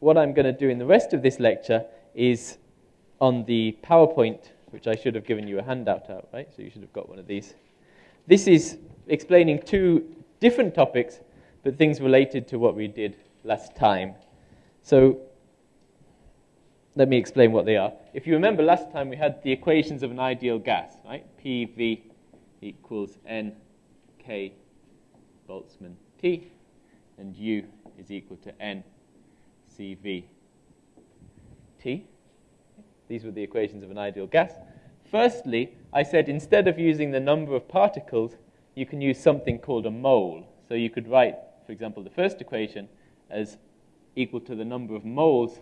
what I'm going to do in the rest of this lecture is on the PowerPoint, which I should have given you a handout out, right? So you should have got one of these. This is explaining two different topics, but things related to what we did last time. So let me explain what they are. If you remember last time, we had the equations of an ideal gas, right? PV equals NK Boltzmann T, and U is equal to NCV T. These were the equations of an ideal gas. Firstly, I said instead of using the number of particles, you can use something called a mole. So you could write, for example, the first equation as equal to the number of moles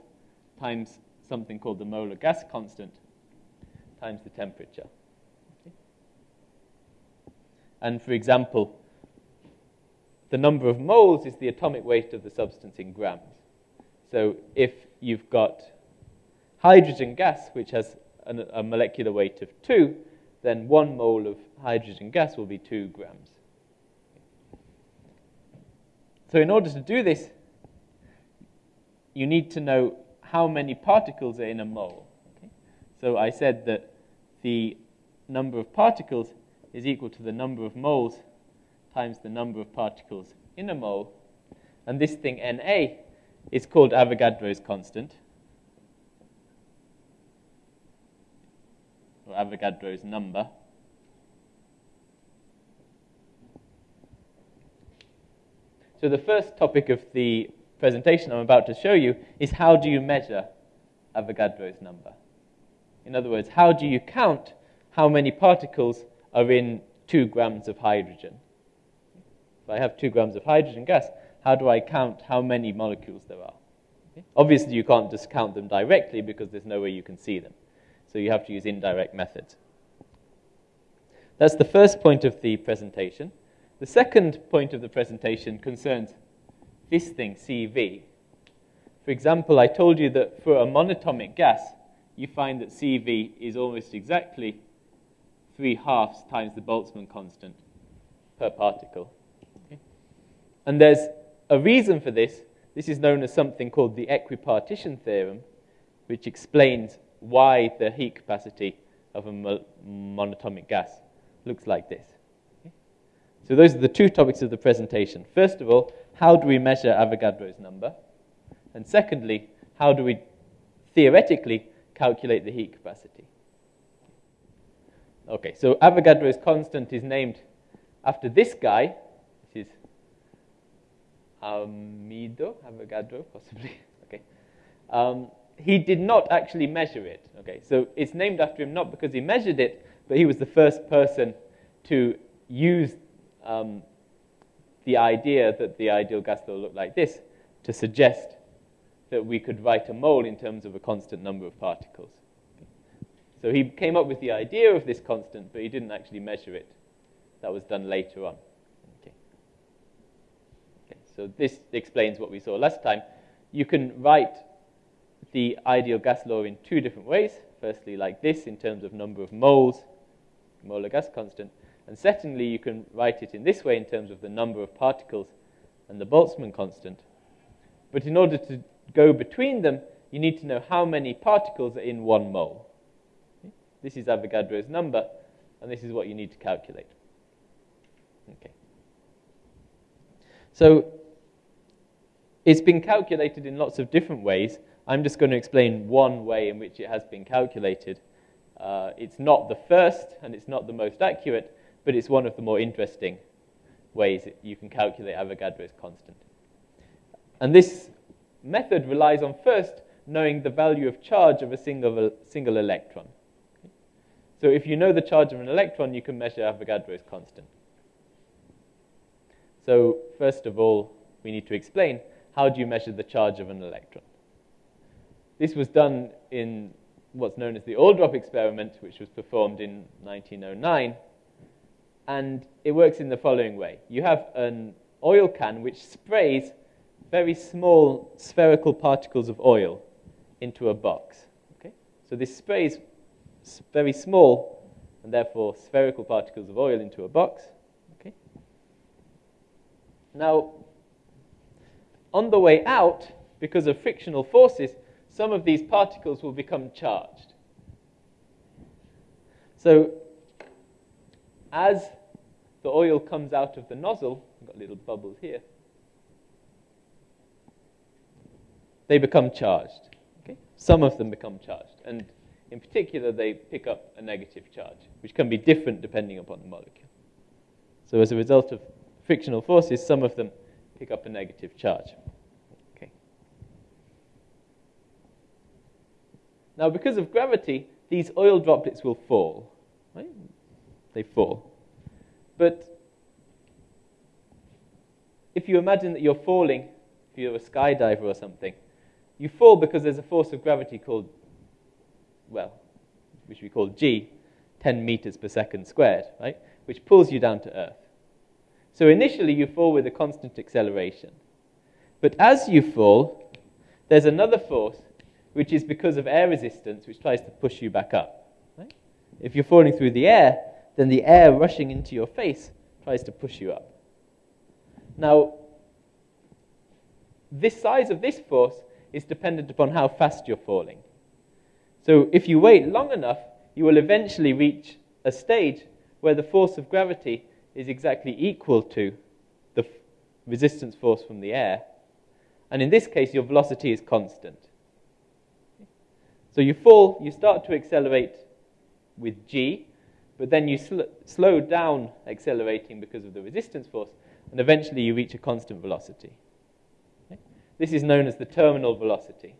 times something called the molar gas constant times the temperature. And for example, the number of moles is the atomic weight of the substance in grams. So if you've got hydrogen gas, which has an, a molecular weight of 2, then one mole of hydrogen gas will be 2 grams. So in order to do this, you need to know how many particles are in a mole. Okay? So I said that the number of particles is equal to the number of moles times the number of particles in a mole. And this thing, Na, is called Avogadro's constant, or Avogadro's number. So the first topic of the presentation I'm about to show you is how do you measure Avogadro's number? In other words, how do you count how many particles are in two grams of hydrogen? If I have two grams of hydrogen gas, how do I count how many molecules there are? Okay? Obviously, you can't just count them directly because there's no way you can see them. So you have to use indirect methods. That's the first point of the presentation. The second point of the presentation concerns this thing, CV. For example, I told you that for a monatomic gas, you find that CV is almost exactly 3 halves times the Boltzmann constant per particle. Okay? And there's a reason for this. This is known as something called the equipartition theorem, which explains why the heat capacity of a monatomic gas looks like this. So those are the two topics of the presentation. First of all, how do we measure Avogadro's number? And secondly, how do we theoretically calculate the heat capacity? Okay, so Avogadro's constant is named after this guy. Amedeo Avogadro, possibly. okay. Um, he did not actually measure it. Okay, so it's named after him not because he measured it, but he was the first person to use um, the idea that the ideal gas law looked like this to suggest that we could write a mole in terms of a constant number of particles. So he came up with the idea of this constant, but he didn't actually measure it. That was done later on. So this explains what we saw last time. You can write the ideal gas law in two different ways. Firstly, like this, in terms of number of moles, molar gas constant. And secondly, you can write it in this way in terms of the number of particles and the Boltzmann constant. But in order to go between them, you need to know how many particles are in one mole. This is Avogadro's number, and this is what you need to calculate. Okay. So it's been calculated in lots of different ways. I'm just going to explain one way in which it has been calculated. Uh, it's not the first, and it's not the most accurate, but it's one of the more interesting ways that you can calculate Avogadro's constant. And this method relies on first knowing the value of charge of a single, single electron. So if you know the charge of an electron, you can measure Avogadro's constant. So first of all, we need to explain how do you measure the charge of an electron. This was done in what's known as the oil drop experiment, which was performed in 1909 and it works in the following way. You have an oil can which sprays very small spherical particles of oil into a box. Okay? So this sprays very small and therefore spherical particles of oil into a box. Okay? Now, on the way out, because of frictional forces, some of these particles will become charged. So, as the oil comes out of the nozzle, I've got little bubbles here, they become charged. Okay? Some of them become charged. And in particular, they pick up a negative charge, which can be different depending upon the molecule. So as a result of frictional forces, some of them pick up a negative charge. Okay. Now, because of gravity, these oil droplets will fall. Right? They fall. But if you imagine that you're falling, if you're a skydiver or something, you fall because there's a force of gravity called, well, which we call g, 10 meters per second squared, right? Which pulls you down to Earth. So initially you fall with a constant acceleration. But as you fall, there's another force, which is because of air resistance, which tries to push you back up. Right? If you're falling through the air, then the air rushing into your face tries to push you up. Now, this size of this force is dependent upon how fast you're falling. So if you wait long enough, you will eventually reach a stage where the force of gravity is exactly equal to the resistance force from the air. And in this case, your velocity is constant. So you fall, you start to accelerate with g, but then you sl slow down accelerating because of the resistance force, and eventually you reach a constant velocity. Okay? This is known as the terminal velocity.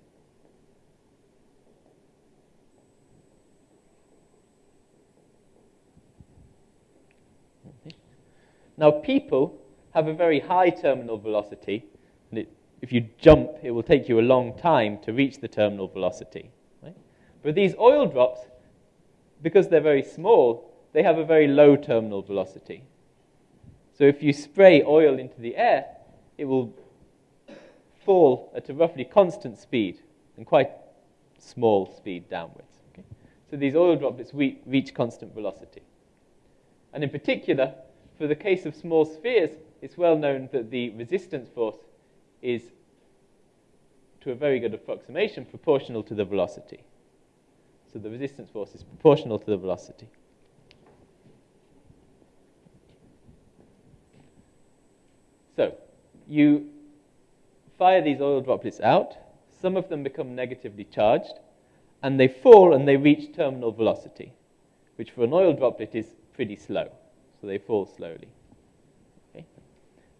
Now, people have a very high terminal velocity, and it, if you jump, it will take you a long time to reach the terminal velocity. Right? But these oil drops, because they're very small, they have a very low terminal velocity. So if you spray oil into the air, it will fall at a roughly constant speed and quite small speed downwards. Okay? So these oil droplets reach constant velocity. And in particular, for the case of small spheres, it's well known that the resistance force is, to a very good approximation, proportional to the velocity. So the resistance force is proportional to the velocity. So you fire these oil droplets out. Some of them become negatively charged, and they fall and they reach terminal velocity, which for an oil droplet is pretty slow so they fall slowly. Okay?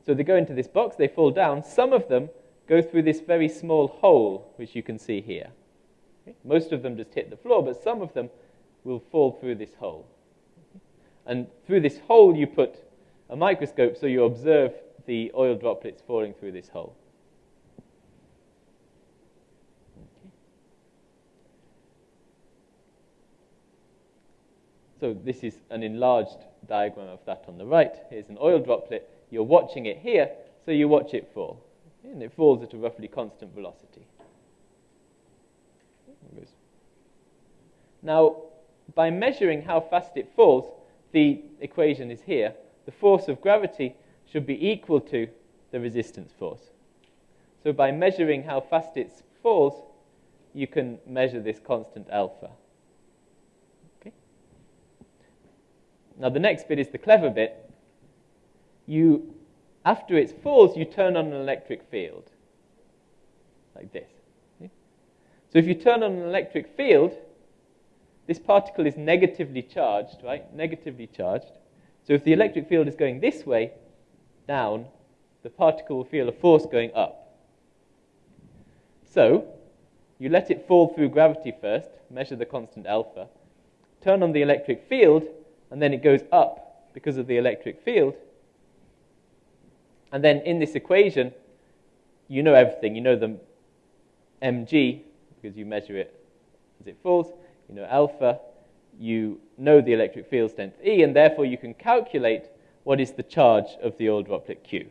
So they go into this box, they fall down. Some of them go through this very small hole, which you can see here. Okay? Most of them just hit the floor, but some of them will fall through this hole. Okay? And through this hole, you put a microscope so you observe the oil droplets falling through this hole. So this is an enlarged diagram of that on the right. Here's an oil droplet. You're watching it here, so you watch it fall. And it falls at a roughly constant velocity. Now, by measuring how fast it falls, the equation is here. The force of gravity should be equal to the resistance force. So by measuring how fast it falls, you can measure this constant alpha. Now, the next bit is the clever bit. You, after it falls, you turn on an electric field, like this. So if you turn on an electric field, this particle is negatively charged, right? Negatively charged. So if the electric field is going this way, down, the particle will feel a force going up. So you let it fall through gravity first, measure the constant alpha, turn on the electric field, and then it goes up because of the electric field. And then in this equation, you know everything. You know the mg, because you measure it as it falls. You know alpha. You know the electric field strength E, and therefore you can calculate what is the charge of the oil droplet Q.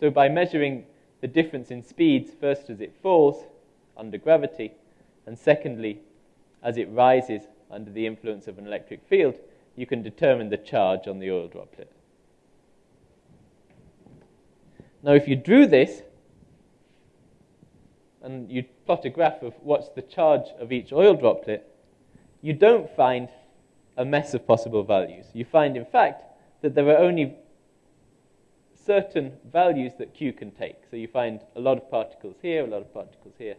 So by measuring the difference in speeds, first as it falls under gravity, and secondly as it rises under the influence of an electric field, you can determine the charge on the oil droplet. Now, if you drew this, and you plot a graph of what's the charge of each oil droplet, you don't find a mess of possible values. You find, in fact, that there are only certain values that Q can take. So you find a lot of particles here, a lot of particles here,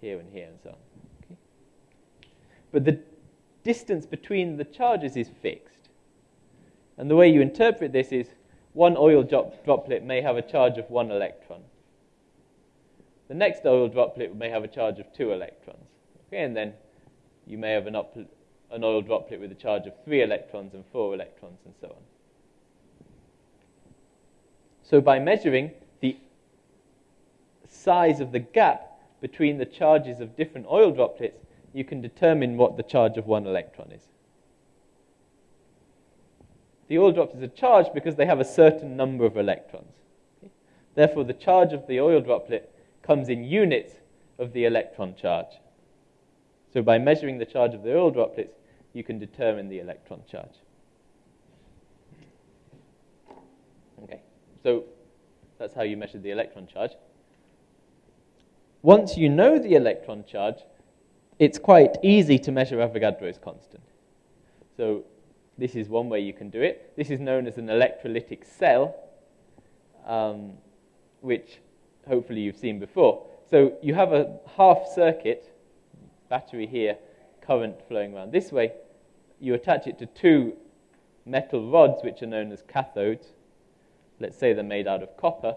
here and here, and so on. Okay? But the distance between the charges is fixed. And the way you interpret this is one oil drop droplet may have a charge of one electron. The next oil droplet may have a charge of two electrons. Okay, and then you may have an, an oil droplet with a charge of three electrons and four electrons and so on. So by measuring the size of the gap between the charges of different oil droplets, you can determine what the charge of one electron is. The oil droplets are charged because they have a certain number of electrons. Okay? Therefore, the charge of the oil droplet comes in units of the electron charge. So by measuring the charge of the oil droplets, you can determine the electron charge. Okay, so that's how you measure the electron charge. Once you know the electron charge, it's quite easy to measure Avogadro's constant. So this is one way you can do it. This is known as an electrolytic cell, um, which hopefully you've seen before. So you have a half circuit, battery here, current flowing around this way. You attach it to two metal rods, which are known as cathodes. Let's say they're made out of copper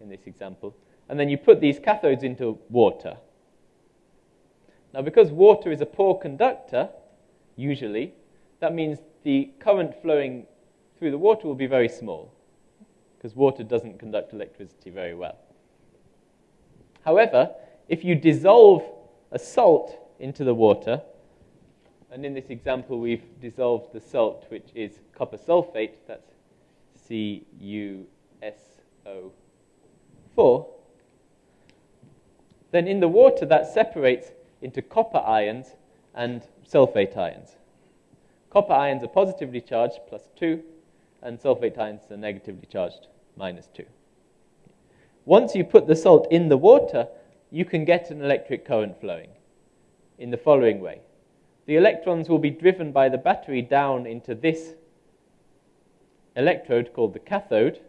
in this example. And then you put these cathodes into water. Now, because water is a poor conductor, usually, that means the current flowing through the water will be very small, because water doesn't conduct electricity very well. However, if you dissolve a salt into the water, and in this example we've dissolved the salt, which is copper sulfate, that's CuSO4, then in the water that separates into copper ions and sulfate ions. Copper ions are positively charged, plus 2, and sulfate ions are negatively charged, minus 2. Once you put the salt in the water, you can get an electric current flowing in the following way. The electrons will be driven by the battery down into this electrode called the cathode.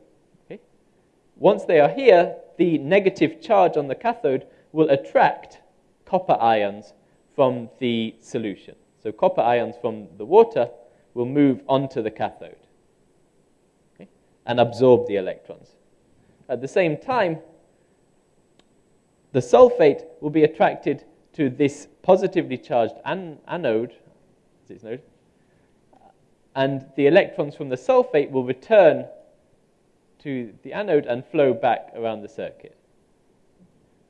Okay? Once they are here, the negative charge on the cathode will attract copper ions from the solution. So copper ions from the water will move onto the cathode okay, and absorb the electrons. At the same time, the sulfate will be attracted to this positively charged an anode, node, and the electrons from the sulfate will return to the anode and flow back around the circuit.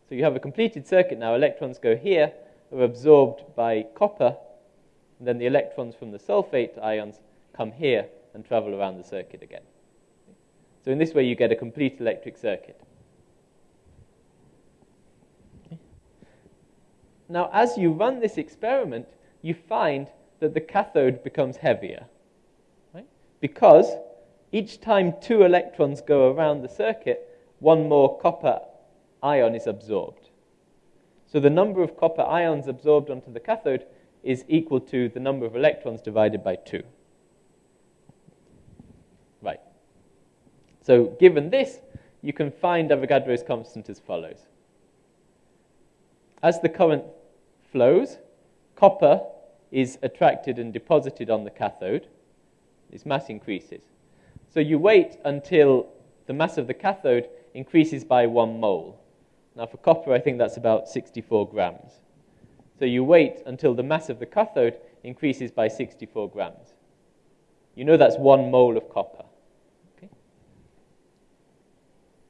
So you have a completed circuit now. Electrons go here, are absorbed by copper, and then the electrons from the sulfate ions come here and travel around the circuit again. So in this way, you get a complete electric circuit. Now, as you run this experiment, you find that the cathode becomes heavier. Right? Because each time two electrons go around the circuit, one more copper ion is absorbed. So the number of copper ions absorbed onto the cathode is equal to the number of electrons divided by 2. Right. So given this, you can find Avogadro's constant as follows. As the current flows, copper is attracted and deposited on the cathode. Its mass increases. So you wait until the mass of the cathode increases by one mole. Now for copper, I think that's about 64 grams. So you wait until the mass of the cathode increases by 64 grams. You know that's one mole of copper. Okay?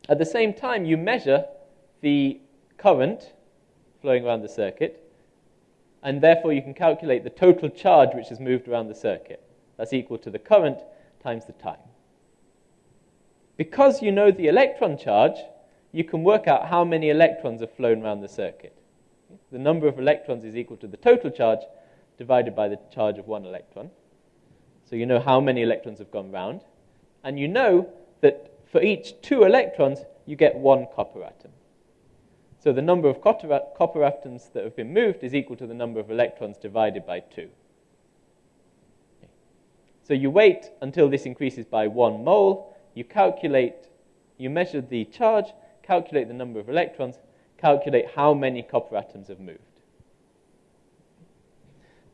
At the same time, you measure the current flowing around the circuit, and therefore you can calculate the total charge which has moved around the circuit. That's equal to the current times the time. Because you know the electron charge, you can work out how many electrons have flown around the circuit. The number of electrons is equal to the total charge divided by the charge of one electron. So you know how many electrons have gone round. And you know that for each two electrons, you get one copper atom. So the number of copper, atoms that have been moved is equal to the number of electrons divided by 2. So you wait until this increases by 1 mole, you calculate, you measure the charge, calculate the number of electrons, calculate how many copper atoms have moved.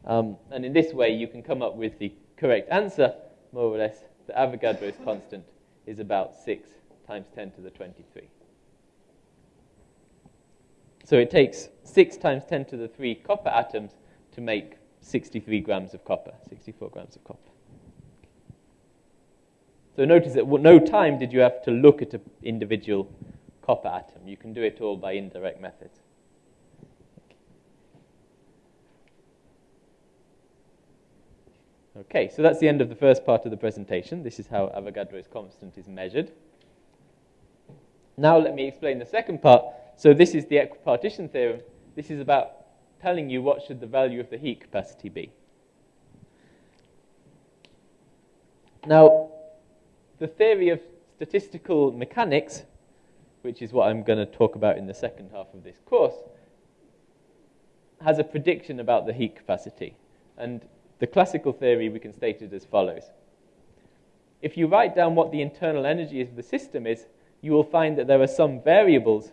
Um, and in this way, you can come up with the correct answer, more or less. The Avogadro's constant is about 6 times 10 to the 23. So it takes 6 times 10 to the 3 copper atoms to make 63 grams of copper, 64 grams of copper. So notice that no time did you have to look at an individual copper atom. You can do it all by indirect methods. Okay, so that's the end of the first part of the presentation. This is how Avogadro's constant is measured. Now let me explain the second part. So this is the equipartition theorem. This is about telling you what should the value of the heat capacity be. Now, the theory of statistical mechanics, which is what I'm going to talk about in the second half of this course, has a prediction about the heat capacity. And the classical theory, we can state it as follows. If you write down what the internal energy of the system is, you will find that there are some variables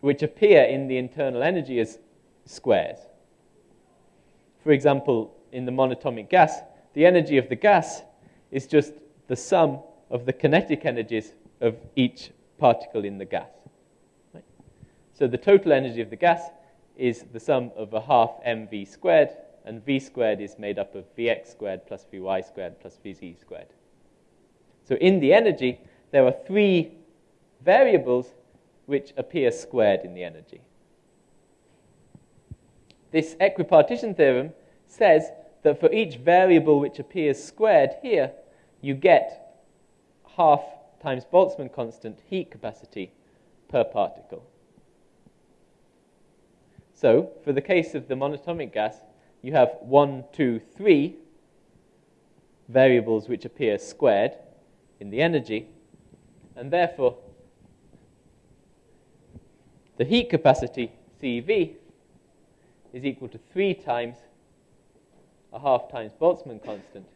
which appear in the internal energy as squares. For example, in the monatomic gas, the energy of the gas is just the sum of the kinetic energies of each particle in the gas. Right? So the total energy of the gas is the sum of a half mv squared, and v squared is made up of vx squared plus vy squared plus vz squared. So in the energy, there are three variables which appear squared in the energy. This equipartition theorem says that for each variable which appears squared here, you get half times Boltzmann constant heat capacity per particle. So, for the case of the monatomic gas, you have one, two, three variables which appear squared in the energy, and therefore the heat capacity, CV, is equal to 3 times a half times Boltzmann constant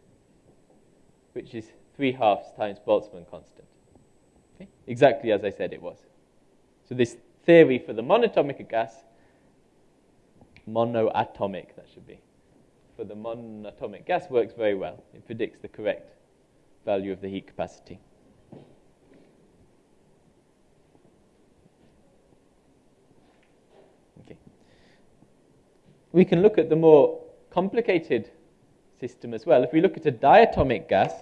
which is 3 halves times Boltzmann constant. Okay? Exactly as I said it was. So this theory for the monatomic gas, monoatomic, that should be, for the monatomic gas works very well. It predicts the correct value of the heat capacity. Okay. We can look at the more complicated system as well. If we look at a diatomic gas,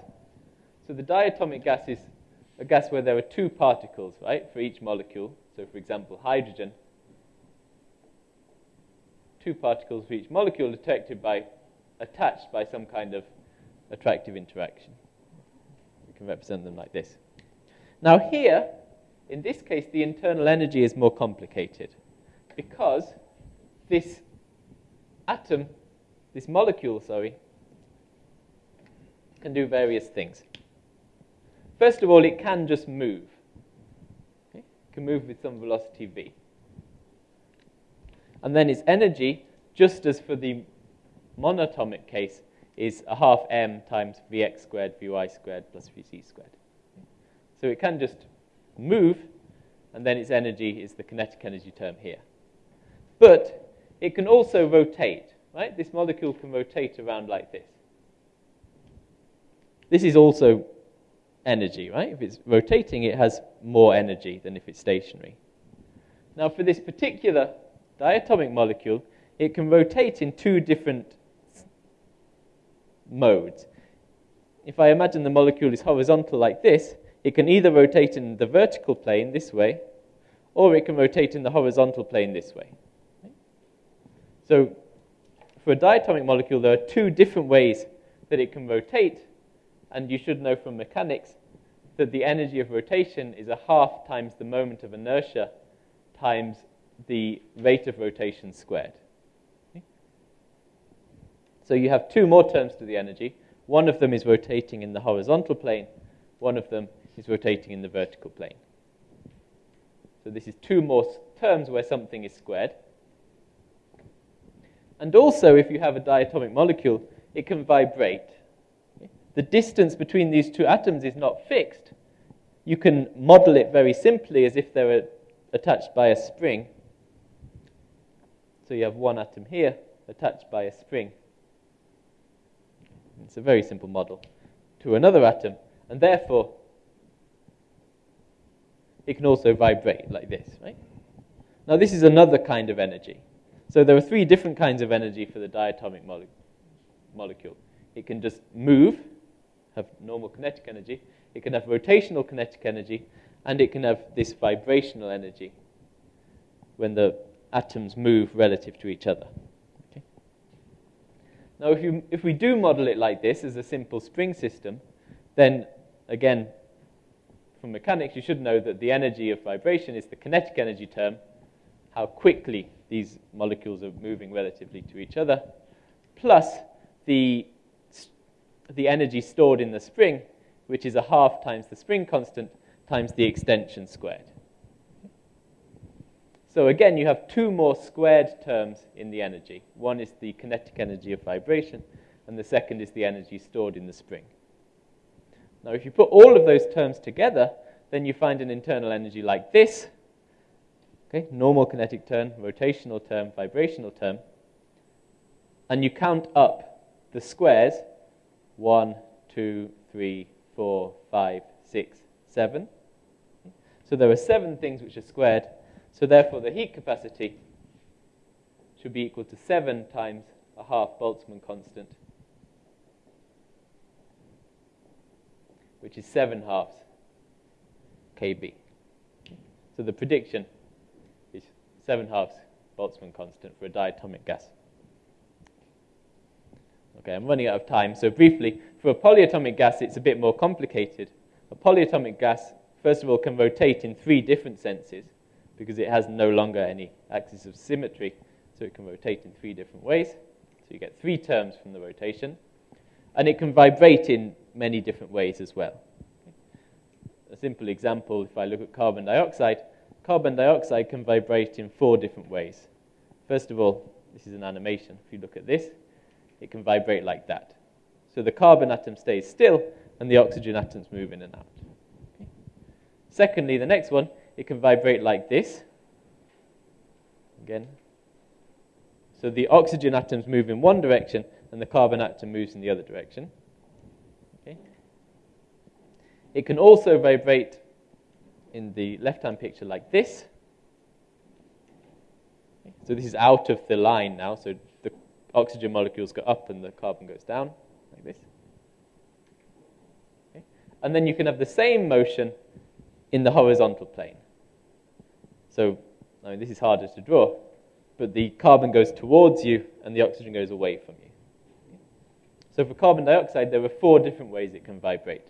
so the diatomic gas is a gas where there are two particles, right, for each molecule. So, for example, hydrogen, two particles for each molecule attracted by, attached by some kind of attractive interaction. We can represent them like this. Now, here, in this case, the internal energy is more complicated because this atom, this molecule, sorry, can do various things. First of all, it can just move. Okay? It can move with some velocity v. And then its energy, just as for the monatomic case, is a half m times vx squared, vy squared plus vz squared. So it can just move, and then its energy is the kinetic energy term here. But it can also rotate, right? This molecule can rotate around like this. This is also energy, right? If it's rotating, it has more energy than if it's stationary. Now, for this particular diatomic molecule, it can rotate in two different modes. If I imagine the molecule is horizontal like this, it can either rotate in the vertical plane this way, or it can rotate in the horizontal plane this way. So, for a diatomic molecule, there are two different ways that it can rotate and you should know from mechanics that the energy of rotation is a half times the moment of inertia times the rate of rotation squared. Okay? So you have two more terms to the energy. One of them is rotating in the horizontal plane, one of them is rotating in the vertical plane. So this is two more terms where something is squared. And also, if you have a diatomic molecule, it can vibrate. The distance between these two atoms is not fixed. You can model it very simply as if they were attached by a spring. So you have one atom here attached by a spring. It's a very simple model to another atom, and therefore it can also vibrate like this, right? Now, this is another kind of energy. So there are three different kinds of energy for the diatomic mole- molecule. It can just move, have normal kinetic energy. It can have rotational kinetic energy, and it can have this vibrational energy when the atoms move relative to each other. Okay? Now, if, you, if we do model it like this as a simple spring system, then again, from mechanics, you should know that the energy of vibration is the kinetic energy term, how quickly these molecules are moving relatively to each other, plus the, the energy stored in the spring, which is a half times the spring constant times the extension squared. So again, you have two more squared terms in the energy. One is the kinetic energy of vibration, and the second is the energy stored in the spring. Now, if you put all of those terms together, then you find an internal energy like this. Okay, normal kinetic term, rotational term, vibrational term. And you count up the squares 1, 2, 3, 4, 5, 6, 7. So there are seven things which are squared. So therefore, the heat capacity should be equal to 7 times a half Boltzmann constant, which is 7 halves kb. So the prediction is 7 halves Boltzmann constant for a diatomic gas. Okay, I'm running out of time, so briefly, for a polyatomic gas, it's a bit more complicated. A polyatomic gas, first of all, can rotate in three different senses because it has no longer any axis of symmetry, so it can rotate in three different ways. So you get three terms from the rotation. And it can vibrate in many different ways as well. A simple example, if I look at carbon dioxide, carbon dioxide can vibrate in four different ways. First of all, this is an animation. If you look at this, it can vibrate like that. So the carbon atom stays still, and the oxygen atoms move in and out. Okay. Secondly, the next one, it can vibrate like this. Again. So the oxygen atoms move in one direction, and the carbon atom moves in the other direction. Okay. It can also vibrate in the left-hand picture like this. Okay. So this is out of the line now, so oxygen molecules go up and the carbon goes down, like this. Okay. And then you can have the same motion in the horizontal plane. So, I mean, this is harder to draw, but the carbon goes towards you and the oxygen goes away from you. So for carbon dioxide, there are four different ways it can vibrate.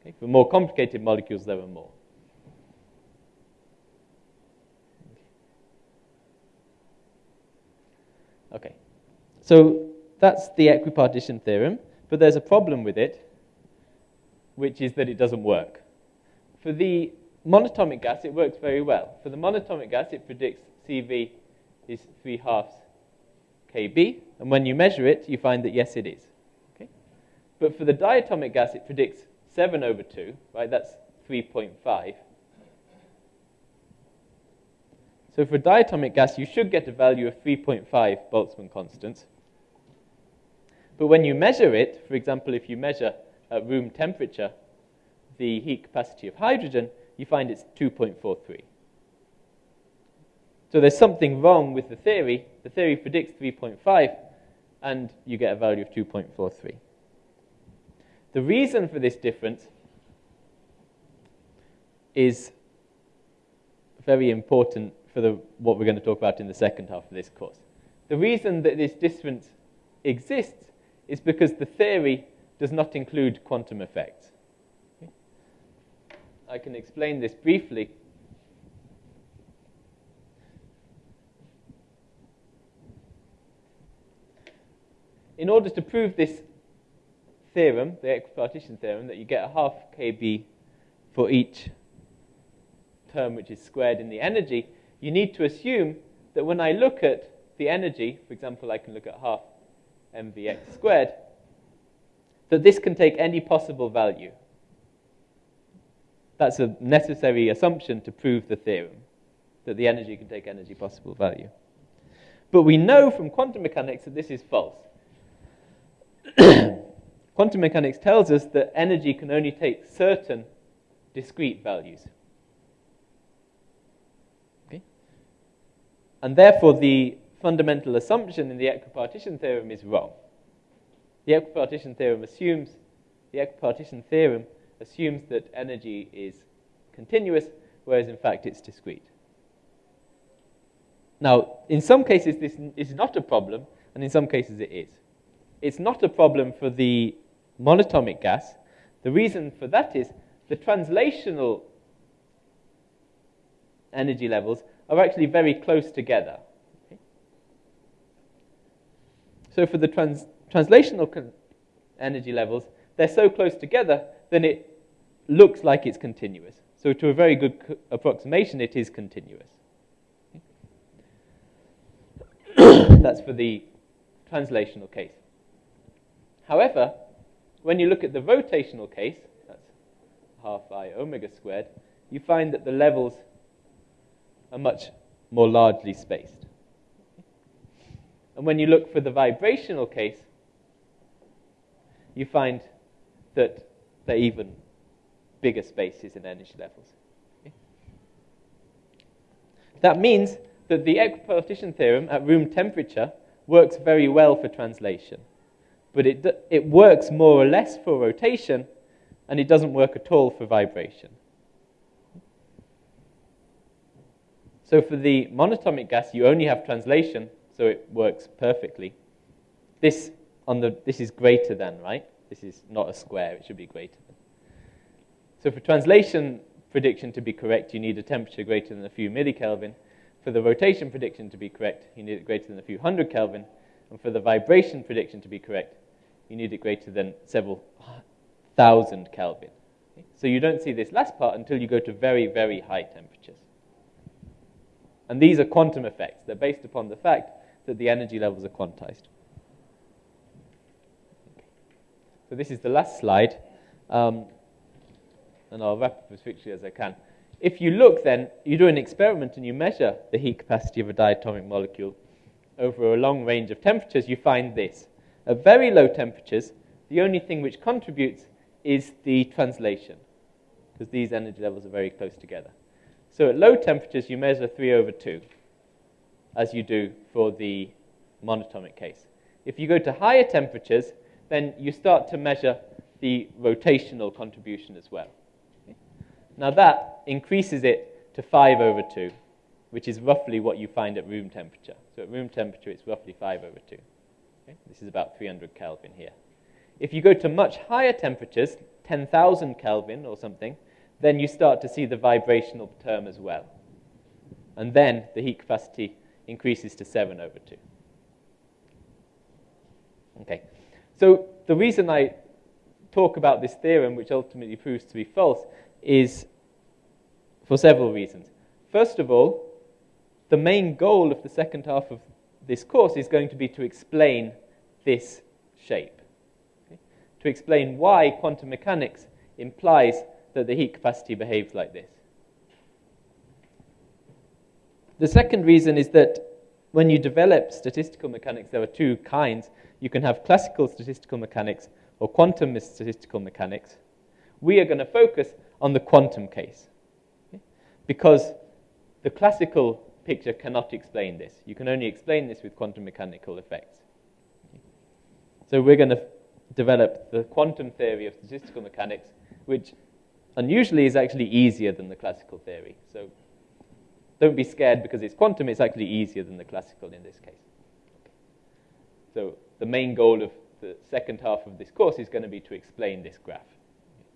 Okay? For more complicated molecules, there are more. Okay, so that's the equipartition theorem, but there's a problem with it, which is that it doesn't work. For the monatomic gas, it works very well. For the monatomic gas, it predicts CV is 3 halves kb, and when you measure it, you find that yes, it is. Okay? But for the diatomic gas, it predicts 7 over 2, right? That's 3.5. So for diatomic gas, you should get a value of 3.5 Boltzmann constants. But when you measure it, for example, if you measure at room temperature the heat capacity of hydrogen, you find it's 2.43. So there's something wrong with the theory. The theory predicts 3.5, and you get a value of 2.43. The reason for this difference is very important for the, what we're going to talk about in the second half of this course. The reason that this difference exists is because the theory does not include quantum effects. I can explain this briefly. In order to prove this theorem, the equipartition theorem, that you get a half kb for each term which is squared in the energy, you need to assume that when I look at the energy, for example, I can look at half mvx squared, that this can take any possible value. That's a necessary assumption to prove the theorem, that the energy can take any possible value. But we know from quantum mechanics that this is false. quantum mechanics tells us that energy can only take certain discrete values. Okay? And therefore, the fundamental assumption in the equipartition theorem is wrong. The equipartition theorem assumes the equipartition theorem assumes that energy is continuous, whereas in fact it's discrete. Now, in some cases this is not a problem, and in some cases it is. It's not a problem for the monatomic gas. The reason for that is the translational energy levels are actually very close together. Okay? So for the trans translational energy levels, they're so close together, then it looks like it's continuous. So to a very good approximation, it is continuous. That's for the translational case. However, when you look at the rotational case, that's half i omega squared, you find that the levels are much more largely spaced. And when you look for the vibrational case, you find that they're even bigger spaces in energy levels. That means that the equipartition theorem at room temperature works very well for translation, but it, it works more or less for rotation and it doesn't work at all for vibration. So for the monatomic gas, you only have translation, so it works perfectly. This, on the, this is greater than, right? This is not a square, it should be greater than. So for translation prediction to be correct, you need a temperature greater than a few millikelvin. For the rotation prediction to be correct, you need it greater than a few hundred Kelvin. And for the vibration prediction to be correct, you need it greater than several thousand Kelvin. So you don't see this last part until you go to very, very high temperatures. And these are quantum effects. They're based upon the fact that the energy levels are quantized. So this is the last slide, um, and I'll wrap up as quickly as I can. If you look then, you do an experiment and you measure the heat capacity of a diatomic molecule over a long range of temperatures, you find this. At very low temperatures, the only thing which contributes is the translation, because these energy levels are very close together. So at low temperatures, you measure 3 over 2, as you do for the monatomic case. If you go to higher temperatures, then you start to measure the rotational contribution as well. Now that increases it to 5 over 2, which is roughly what you find at room temperature. So at room temperature, it's roughly 5 over 2. Okay? This is about 300 Kelvin here. If you go to much higher temperatures, 10,000 Kelvin or something, then you start to see the vibrational term as well. And then the heat capacity increases to 7 over 2. Okay. So the reason I talk about this theorem, which ultimately proves to be false, is for several reasons. First of all, the main goal of the second half of this course is going to be to explain this shape to explain why quantum mechanics implies that the heat capacity behaves like this. The second reason is that when you develop statistical mechanics, there are two kinds. You can have classical statistical mechanics or quantum statistical mechanics. We are going to focus on the quantum case because the classical picture cannot explain this. You can only explain this with quantum mechanical effects. So we're going to develop the quantum theory of statistical mechanics, which unusually is actually easier than the classical theory. So don't be scared because it's quantum, it's actually easier than the classical in this case. So the main goal of the second half of this course is going to be to explain this graph.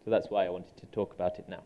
So that's why I wanted to talk about it now.